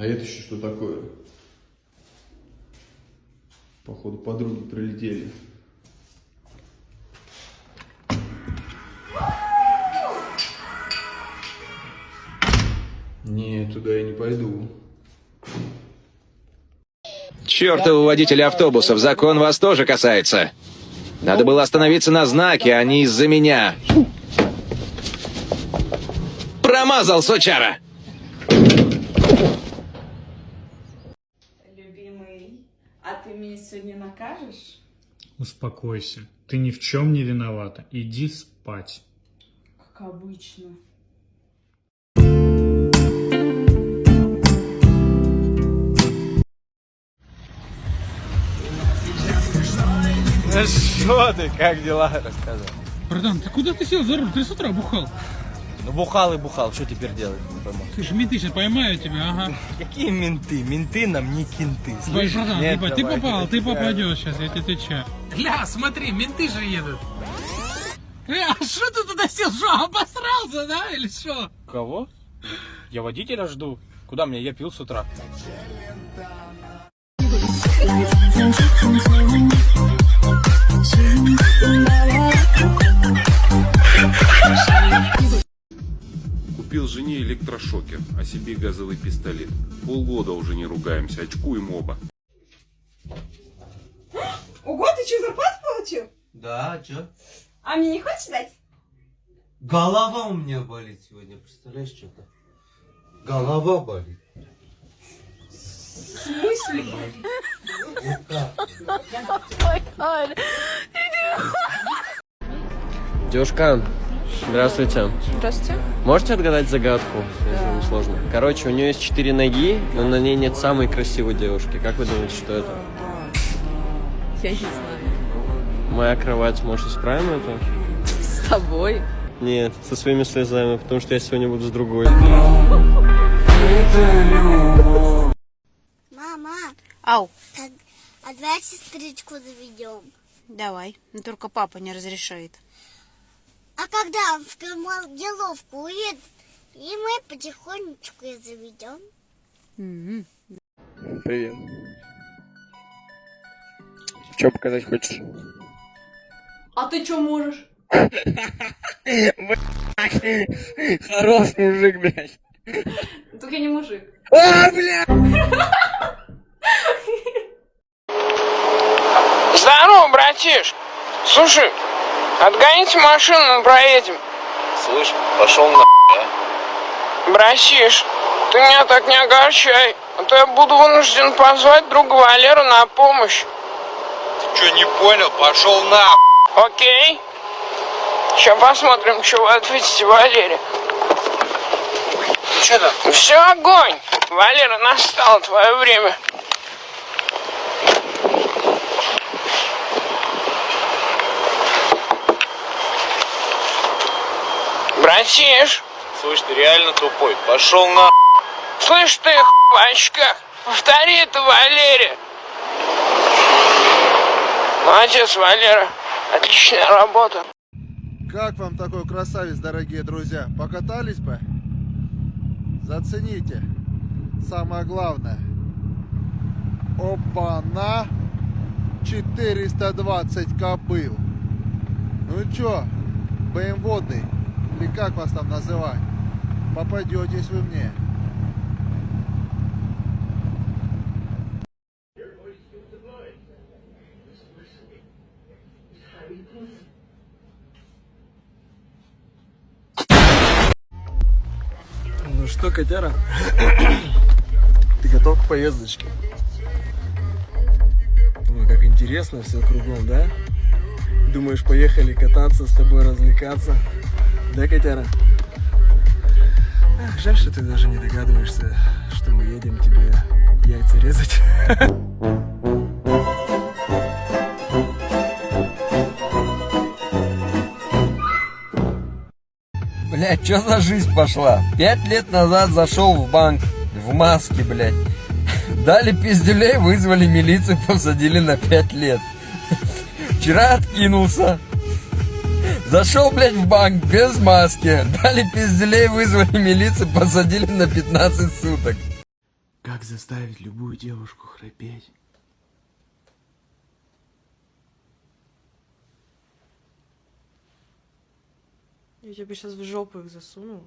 А это еще что такое? Походу подруги прилетели. Не, туда я не пойду. Чертовы водители автобусов, закон вас тоже касается. Надо было остановиться на знаке, а не из-за меня. Промазал, сучара! Любимый, а ты меня сегодня накажешь? Успокойся. Ты ни в чем не виновата. Иди спать. Как обычно. Ну что ты, как дела? Рассказывай. Братан, ты куда ты сел за руль? Ты с утра бухал. Ну бухал и бухал, что теперь делать? Не пойму. Слушай, менты сейчас поймают тебя, ага. Какие менты? Менты нам не кенты. Ой, слышишь? братан, Нет, ебать, ты давай, попал, ты попадешь сейчас, я тебе отвечаю. Гля, смотри, менты же едут. Э, а что ты туда сел? Что, обосрался, да, или что? Кого? Я водителя жду. Куда мне? Я пил с утра. Электрошокер, а себе газовый пистолет. Полгода уже не ругаемся, очкуем оба. Ого, ты что, зарплату получил? Да, чё? А мне не хочешь дать? Голова у меня болит сегодня, представляешь, что-то? Голова болит. В смысле? Девушка, здравствуйте. Здравствуйте. Можете отгадать загадку, если не сложно? Короче, у нее есть четыре ноги, но на ней нет самой красивой девушки. Как вы думаете, что это? Я не знаю. Моя кровать, может, исправим это? С тобой? Нет, со своими слезами, потому что я сегодня буду с другой. Мама, Ау, так, а давай сестричку заведем. давай. Но только папа не разрешает. А когда он в командировку уедет, и мы потихонечку ее заведем. М-м. Привет. Что показать хочешь? А ты что можешь? Хорош мужик, блядь. Только я не мужик. А, блядь! Здорово, братиш. Слушай, отгоните машину, мы проедем. Слышь, пошел на Братиш, ты меня так не огорчай, а то я буду вынужден позвать друга Валеру на помощь. Че, не понял? Пошел на Окей? Сейчас посмотрим, что вы ответите Валере. Ну что там? Все огонь! Валера, настало твое время. Братиш, Слышь, ты реально тупой. Пошел на слышь ты, х** в очках, повтори это Валере. Молодец, Валера. Отличная работа. Как вам такой красавец, дорогие друзья? Покатались бы? Зацените. Самое главное. Опа-на! 420 кобыл. Ну чё, БМВодный, или как вас там называть? Попадетесь вы мне. Ну что, котяра? Ты готов к поездочке? Ой, как интересно все кругом, да? Думаешь, поехали кататься, с тобой развлекаться? Да, котяра? Ах, жаль, что ты даже не догадываешься, что мы едем тебе яйца резать. Блять, что за жизнь пошла? Пять лет назад зашел в банк в маске, блядь. Дали пиздюлей, вызвали милицию, посадили на пять лет. Вчера откинулся. Зашел, блядь, в банк без маски. Дали пиздюлей, вызвали милицию, посадили на 15 суток. Как заставить любую девушку храпеть? Я тебе сейчас в жопу их засуну.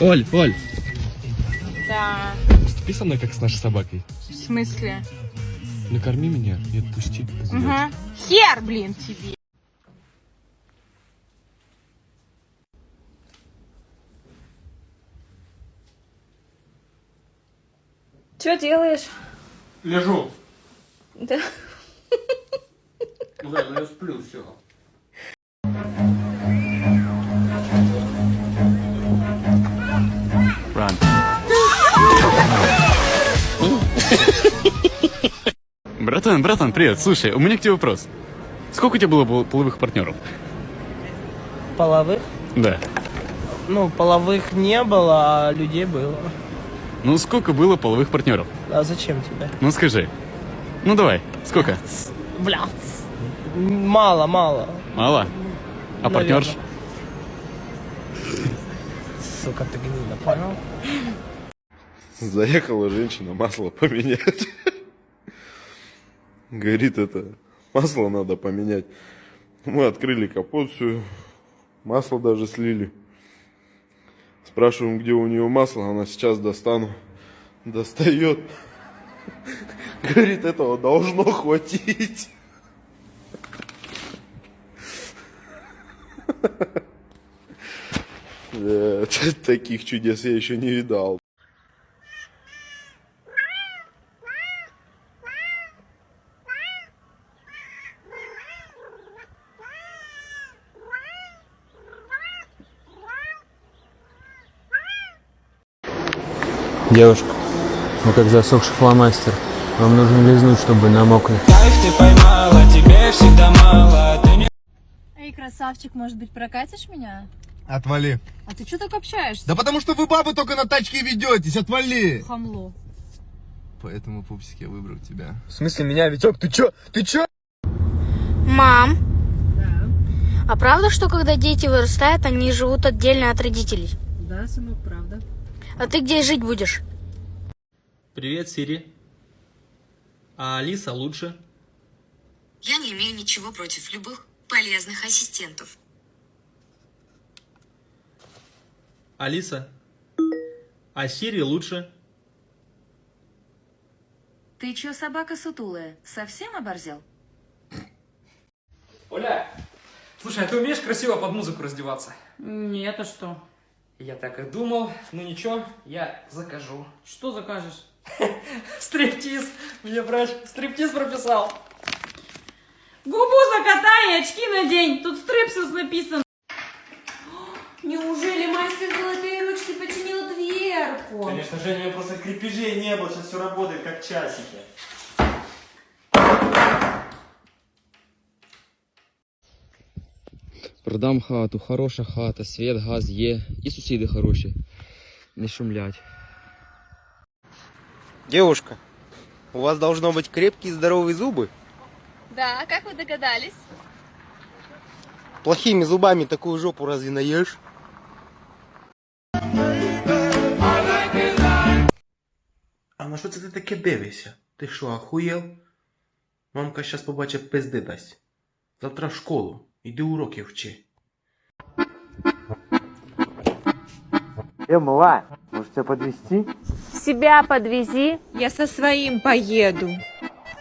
Оль, Оль, Да. поступи со мной как с нашей собакой. В смысле? Накорми меня и отпусти. Угу. Хер, блин, тебе. Что делаешь? Лежу. Да. Ну да, я сплю, все. Братан, братан, привет. Слушай, у меня к тебе вопрос. Сколько у тебя было пол- половых партнеров? Половых? Да. Ну, половых не было, а людей было. Ну, сколько было половых партнеров? А зачем тебе? Ну, скажи. Ну, давай. Сколько? Бля. Мало, мало. Мало? А Наверно. партнерш? Сука, ты гнида, понял? Заехала женщина масло поменять. Говорит, это масло надо поменять. Мы открыли капот, все, масло даже слили. Спрашиваем, где у нее масло, она сейчас достану. Достает. Говорит, этого должно хватить. Э, Таких чудес я еще не видал. Девушка, вы как засохший фломастер. Вам нужно лизнуть, чтобы намокли. Кайф ты поймала, тебе всегда мало Ты не Эй, красавчик, может быть, прокатишь меня? Отвали. А ты что так общаешься? Да потому что вы бабы только на тачке ведетесь, отвали. Хамло. Поэтому, пупсик, я выбрал тебя. В смысле меня, Витек? Ты чё? Ты чё? Мам. А правда, что когда дети вырастают, они живут отдельно от родителей? Да, сынок, правда. А ты где жить будешь? Привет, Сири. А Алиса лучше? Я не имею ничего против любых полезных ассистентов. Алиса. А Сири лучше? Ты чё, собака сутулая, совсем оборзел? Оля, слушай, а ты умеешь красиво под музыку раздеваться? Нет, а что? Я так и думал. Ну ничего, я закажу. Что закажешь? Стриптиз. Мне врач стриптиз прописал. Губу закатай и очки надень. Тут стрипсис написан. Неужели мастер золотые ручки починил дверку? Конечно, Женя, у меня просто крепежей не было. Сейчас все работает как часики. Продам хату, хороша хата, світ, газ є, і сусіди хороші. Не шумлять. Девушка, у вас должно быть крепкие и здоровые зубы. Да, как вы догадались? Плохими зубами такую жопу разве наешь? А на що це ти таке дивишся? Ти що, ахуєл? Мамка щас побачить пизди дасть. Завтра в школу. Іди уроки вчи. Э, мала, может тебя подвести? Себя подвези. Я со своим поеду.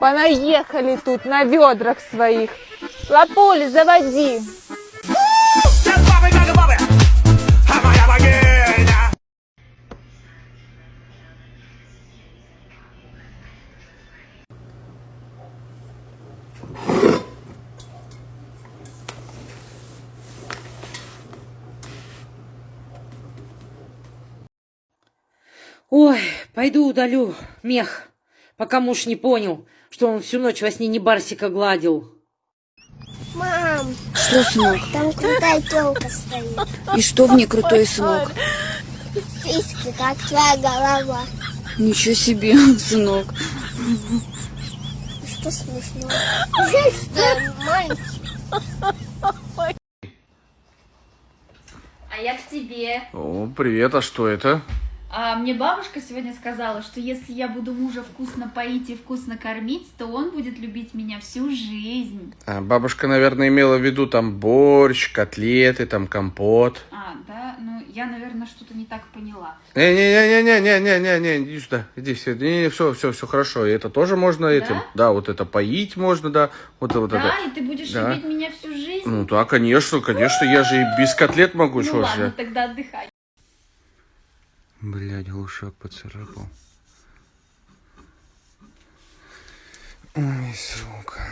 Понаехали тут на ведрах своих. Лапуль, заводи. Ой, пойду удалю мех, пока муж не понял, что он всю ночь во сне не Барсика гладил. Мам. Что, сынок? Там крутая телка стоит. И что в ней крутой, сынок? Сиськи, как твоя голова. Ничего себе, сынок. Что смешно? Что, мальчик? А я к тебе. О, привет, а что это? А мне бабушка сегодня сказала, что если я буду мужа вкусно поить и вкусно кормить, то он будет любить меня всю жизнь. А, бабушка, наверное, имела в виду там борщ, котлеты, там компот. А, да? Ну, я, наверное, что-то не так поняла. Не-не-не-не-не-не-не-не, иди сюда, иди сюда. Не, все, все, все хорошо. И это тоже можно этим. Да, вот это поить можно, да. Вот, вот да, это. и ты будешь Да. любить меня всю жизнь? Ну да, конечно, конечно, я же и без котлет могу, ну что ладно, же. тогда отдыхай. Блять, глушак поцарапал. Ой, сука.